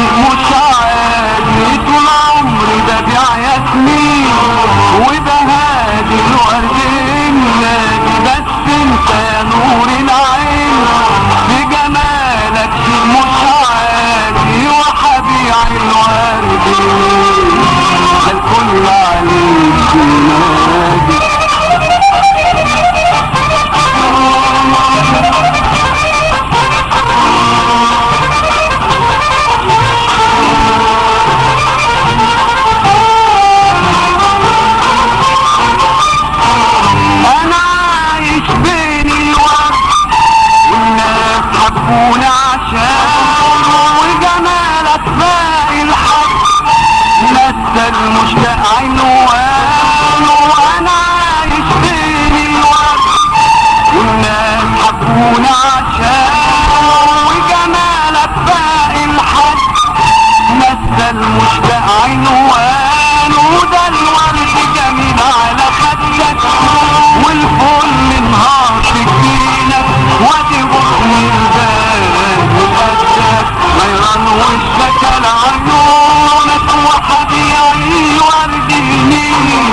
مش عادي طول عمري ببيع ياسمين وبهادي الورد وحبيعي ورد النيل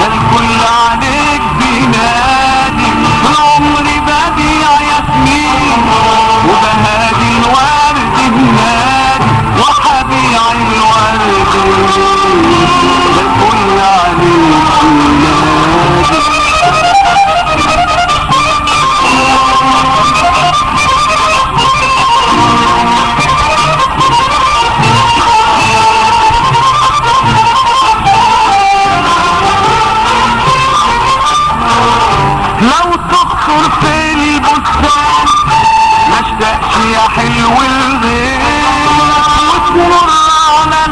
ده الكل عليك بينادي عمري بديع ياسمين وبهادي الورد النادي وحبيعي الورد لو تخطر في البستان ما يا حلو الغير وتمر على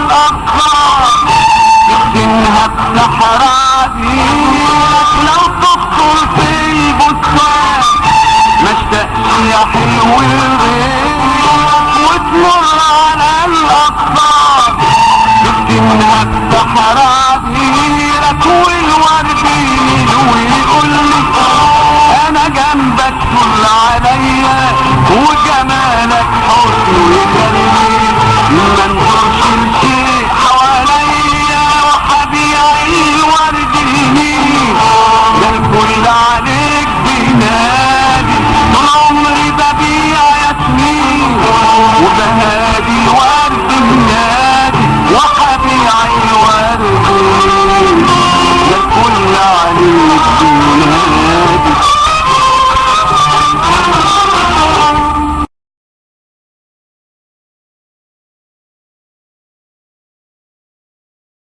تختنها بصحراء دينك لو تخطر في البستان ما يا حلو الغير وتمر على الأطفال تختنها Would